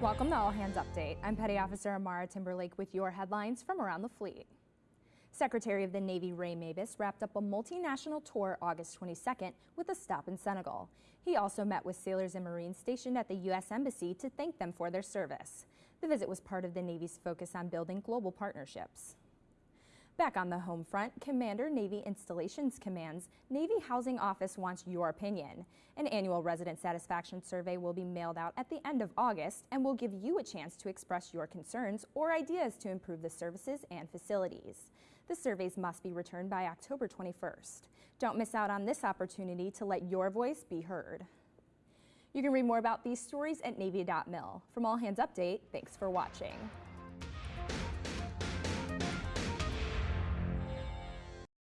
Welcome to All Hands Update. I'm Petty Officer Amara Timberlake with your headlines from around the fleet. Secretary of the Navy Ray Mabus wrapped up a multinational tour August 22nd with a stop in Senegal. He also met with sailors and Marines stationed at the U.S. Embassy to thank them for their service. The visit was part of the Navy's focus on building global partnerships. Back on the home front, Commander Navy Installations Command's Navy Housing Office wants your opinion. An annual resident satisfaction survey will be mailed out at the end of August and will give you a chance to express your concerns or ideas to improve the services and facilities. The surveys must be returned by October 21st. Don't miss out on this opportunity to let your voice be heard. You can read more about these stories at Navy.mil. From All Hands Update, thanks for watching.